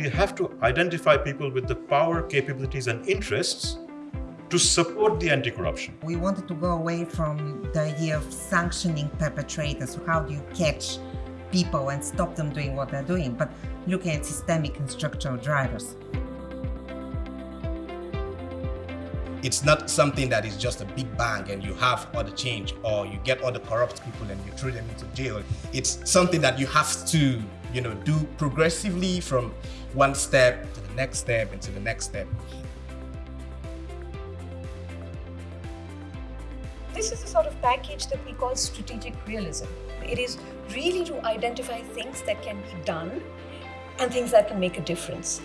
we have to identify people with the power, capabilities, and interests to support the anti-corruption. We wanted to go away from the idea of sanctioning perpetrators. How do you catch people and stop them doing what they're doing? But looking at systemic and structural drivers. It's not something that is just a big bang and you have all the change or you get all the corrupt people and you throw them into jail. It's something that you have to, you know, do progressively from one step to the next step and to the next step. This is the sort of package that we call strategic realism. It is really to identify things that can be done and things that can make a difference.